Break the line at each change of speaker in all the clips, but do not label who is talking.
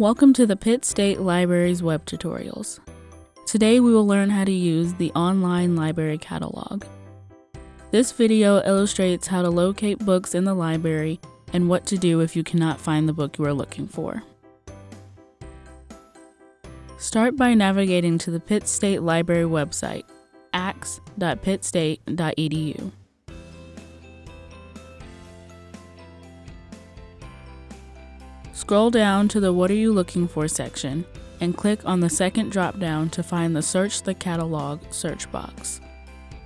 Welcome to the Pitt State Library's web tutorials. Today we will learn how to use the online library catalog. This video illustrates how to locate books in the library and what to do if you cannot find the book you are looking for. Start by navigating to the Pitt State Library website, axe.pittstate.edu. Scroll down to the What Are You Looking For section and click on the second drop-down to find the Search the Catalog search box.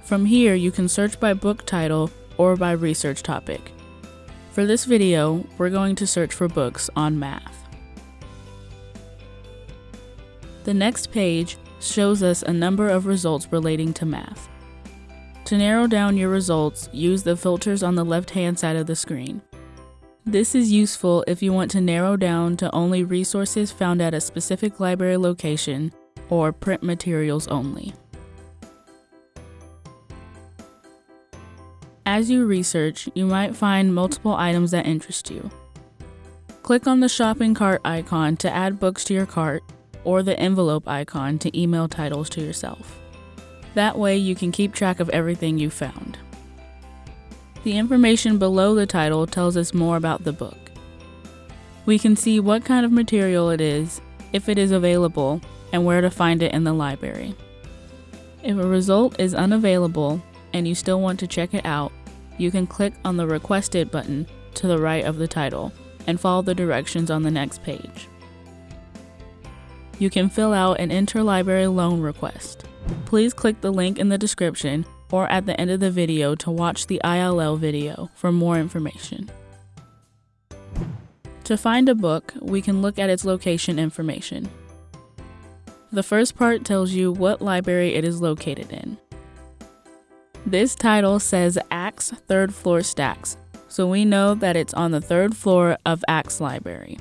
From here, you can search by book title or by research topic. For this video, we're going to search for books on math. The next page shows us a number of results relating to math. To narrow down your results, use the filters on the left-hand side of the screen. This is useful if you want to narrow down to only resources found at a specific library location or print materials only. As you research, you might find multiple items that interest you. Click on the shopping cart icon to add books to your cart or the envelope icon to email titles to yourself. That way you can keep track of everything you found. The information below the title tells us more about the book. We can see what kind of material it is, if it is available, and where to find it in the library. If a result is unavailable and you still want to check it out, you can click on the Requested button to the right of the title and follow the directions on the next page. You can fill out an interlibrary loan request. Please click the link in the description or at the end of the video to watch the ILL video for more information. To find a book, we can look at its location information. The first part tells you what library it is located in. This title says Axe Third Floor Stacks, so we know that it's on the third floor of Axe Library.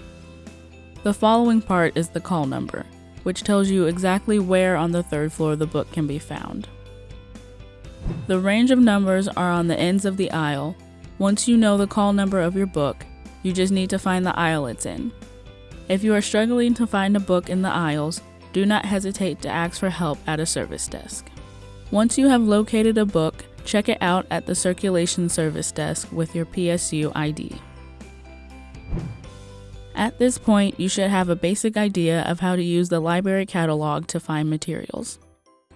The following part is the call number, which tells you exactly where on the third floor the book can be found. The range of numbers are on the ends of the aisle. Once you know the call number of your book, you just need to find the aisle it's in. If you are struggling to find a book in the aisles, do not hesitate to ask for help at a service desk. Once you have located a book, check it out at the circulation service desk with your PSU ID. At this point, you should have a basic idea of how to use the library catalog to find materials.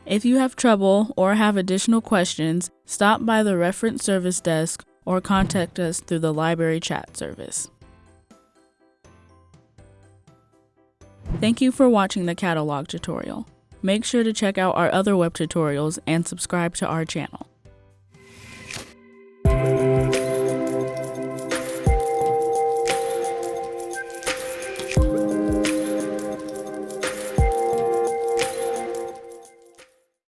If you have trouble or have additional questions, stop by the reference service desk or contact us through the library chat service. Thank you for watching the catalog tutorial. Make sure to check out our other web tutorials and subscribe to our channel.